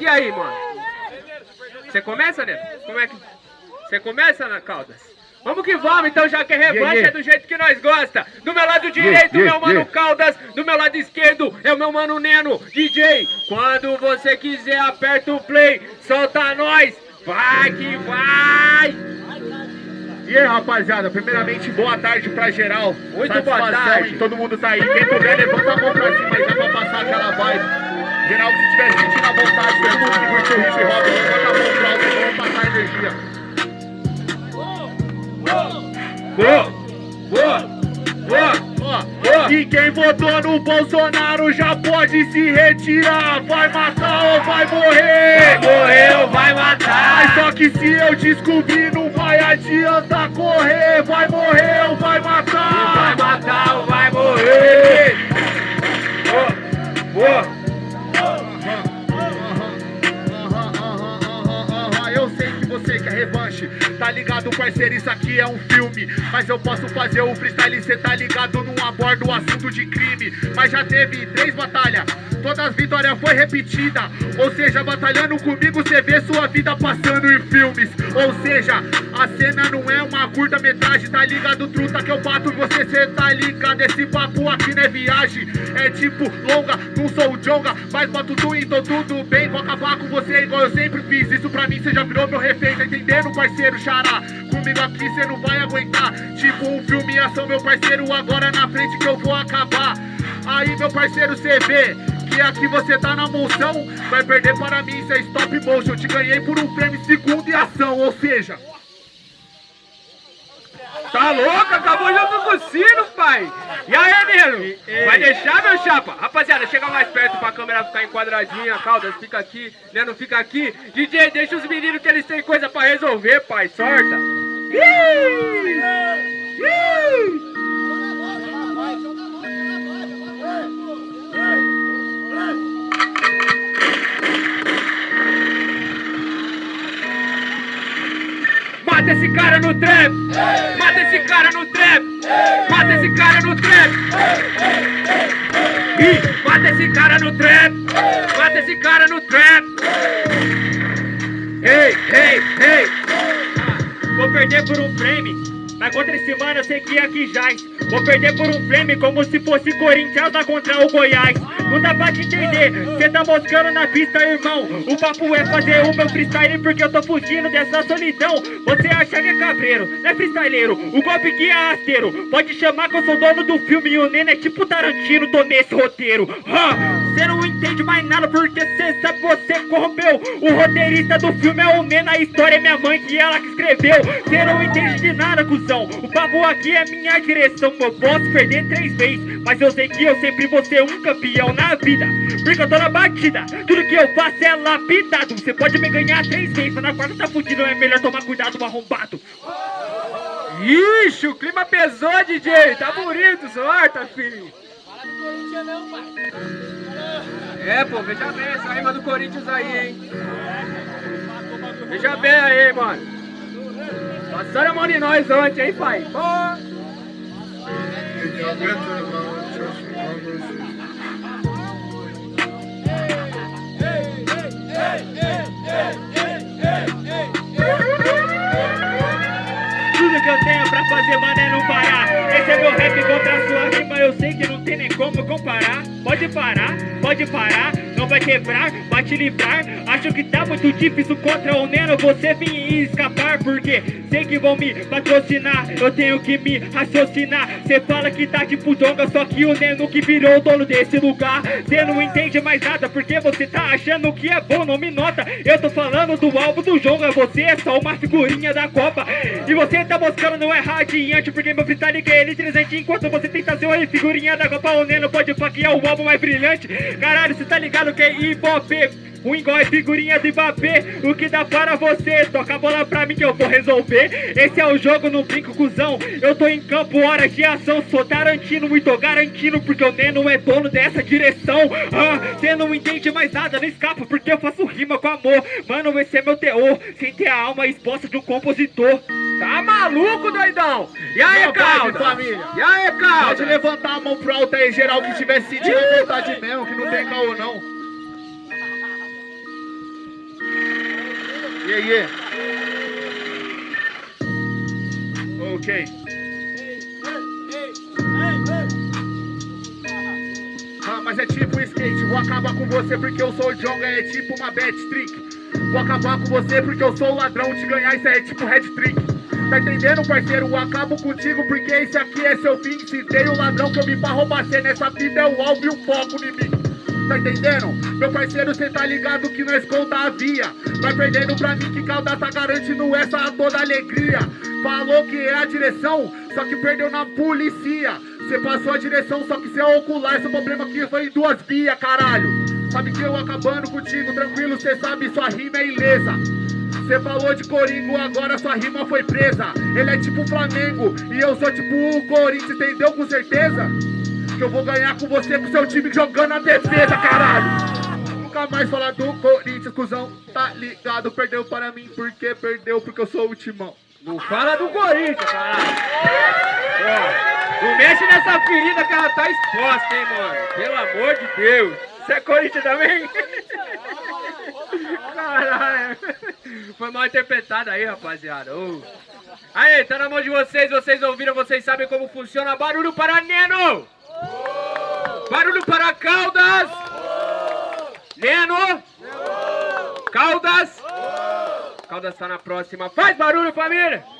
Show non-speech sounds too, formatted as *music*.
E aí, mano? Você começa, né? Como é que... Você começa, Ana Caldas? Vamos que vamos, então, já que é revanche, yeah, yeah. é do jeito que nós gosta. Do meu lado direito, yeah, meu mano Caldas. Do meu lado esquerdo, é o meu mano Neno, DJ. Quando você quiser, aperta o play, solta nós. Vai que vai! E aí, rapaziada, primeiramente, boa tarde pra geral. Muito boa tarde. Todo mundo tá aí. Quem puder, levanta a mão pra cima aí, já pra passar aquela vibe. Geral, se tiver sentindo a vontade, que curtiu o hip hop, levanta a mão pra alto, vamos passar energia. Boa! Boa! E quem votou no Bolsonaro já pode se retirar Vai matar ou vai morrer? Vai morrer ou vai matar Mas só que se eu descobrir não vai adiantar correr Vai morrer ou vai matar? Vai matar ou vai morrer? Boa! Boa! Você revanche Tá ligado, parceiro, isso aqui é um filme. Mas eu posso fazer o freestyle, cê tá ligado, não abordo o assunto de crime. Mas já teve três batalhas, todas as vitórias foi repetida. Ou seja, batalhando comigo, cê vê sua vida passando em filmes. Ou seja, a cena não é uma curta metragem Tá ligado, truta, que eu bato você, cê tá ligado. Esse papo aqui não é viagem, é tipo longa Não sou o Jonga, mas boto tudo, então tudo bem Vou acabar com você igual eu sempre fiz. Isso pra mim cê já virou meu refém tá entendendo, parceiro xará? Comigo aqui cê não vai aguentar. Tipo um filme ação, meu parceiro, agora na frente que eu vou acabar. Aí, meu parceiro, cê vê que aqui você tá na moção. Vai perder para mim, isso é stop motion. Te ganhei por um frame segundo e ação, ou seja... Tá louco? Acabou junto com o sino, pai! E aí, Nilo? Vai deixar, meu chapa? Rapaziada, chega mais perto pra câmera ficar enquadradinha. Caldas, fica aqui. Neno, fica aqui. DJ, deixa os meninos que eles têm coisa pra resolver, pai. Sorta! Ih! Ih! Mata esse cara no trap! Mata esse cara no trap! Mata esse cara no trap! Mata esse cara no trap! Mata esse cara no trap! Ei, ei, ei! Vou perder por um frame, mas contra esse mano eu sei que aqui jaz. Vou perder por um frame como se fosse Corinthians lá contra o Goiás. Não dá pra te entender, cê tá moscando na pista, irmão. O papo é fazer o meu freestyle porque eu tô fugindo dessa solidão. Você acha que é cabreiro, não é freestyleiro. O golpe que é rasteiro. Pode chamar que eu sou dono do filme e o Nene é tipo Tarantino, tô nesse roteiro. Cê não entende mais nada porque cê sabe você corrompeu. O roteirista do filme é o Nena, a história é minha mãe que ela que escreveu. Cê não entende de nada, cuzão. O papo aqui é minha direção. Eu posso perder três vezes, mas eu sei que eu sempre vou ser um campeão na vida Porque eu tô na batida Tudo que eu faço é lapidado Você pode me ganhar três vezes Mas na quarta tá fudido É melhor tomar cuidado, arrombado Ixi, o clima pesou, DJ Tá bonito, sorta, filho Fala do Corinthians não, pai É, pô, veja bem essa rima do Corinthians aí, hein Veja bem aí, mano Passaram a mão de nós ontem, hein, pai? Pô. Tem nem como comparar. Pode parar, pode parar Não vai quebrar, vai te livrar. Acho que tá muito difícil contra o Neno Você vir escapar Porque sei que vão me patrocinar Eu tenho que me raciocinar. Cê fala que tá tipo donga Só que o Neno que virou o dono desse lugar. Cê não entende mais nada Porque você tá achando que é bom, não me nota. Eu tô falando do álbum do Jonga Você é só uma figurinha da Copa. E você tá buscando não é radiante Porque meu freestyle que é eletrizante Enquanto você tenta ser uma figurinha da Copa O Neno pode faquear o álbum mais brilhante. Caralho, cê tá ligado que é hop um igual é figurinha de Mbappé O que dá para você? Toca a bola pra mim que eu vou resolver. Esse é o jogo, não brinco, cuzão. Eu tô em campo, hora de ação. Sou Tarantino, muito garantindo Porque o Neno é dono dessa direção. Ah, Cê não entende mais nada, não escapa Porque eu faço rima com amor. Mano, esse é meu teor. Sem ter a alma exposta de um compositor. Tá maluco, doidão? E aí, Calda? família. E aí, Calda? Pode levantar a mão pro alto aí, geral Que tiver sentindo vontade mesmo Que não tem caô, não Yeah, yeah. Ok. Ah, mas é tipo skate, vou acabar com você porque eu sou Jonga, é tipo uma bad trick. Vou acabar com você porque eu sou ladrão, te ganhar isso é tipo red trick. Tá entendendo, parceiro? Eu acabo contigo porque esse aqui é seu fim. Se tem o ladrão que eu vim pra roubar cê nessa vida é o alvo e o foco em mim. Tá entendendo? Meu parceiro, cê tá ligado que nós conta a via. Vai perdendo pra mim que Caldaça tá garantindo essa toda alegria. Falou que é a direção, só que perdeu na polícia. Cê passou a direção, só que cê é ocular. Seu problema aqui foi em duas vias, caralho. Sabe que eu acabando contigo, tranquilo, cê sabe, sua rima é ilesa. Cê falou de Coringo, agora sua rima foi presa. Ele é tipo Flamengo e eu sou tipo o Corinthians, entendeu com certeza? Que eu vou ganhar com você, com seu time jogando a defesa, caralho. Nunca mais falar do Corinthians, cuzão, tá ligado? Perdeu para mim, porque perdeu, porque eu sou o timão. Não fala do Corinthians, caralho. Ó, não mexe nessa ferida que ela tá exposta, hein, mano. Pelo amor de Deus. Você é Corinthians também? *laughs* Caralho. Foi mal interpretado aí, rapaziada. Ô. Aí, tá na mão de vocês, vocês ouviram, vocês sabem como funciona. Barulho para Neno! Barulho para Caldas! Neno! Caldas! Caldas tá na próxima. Faz barulho, família!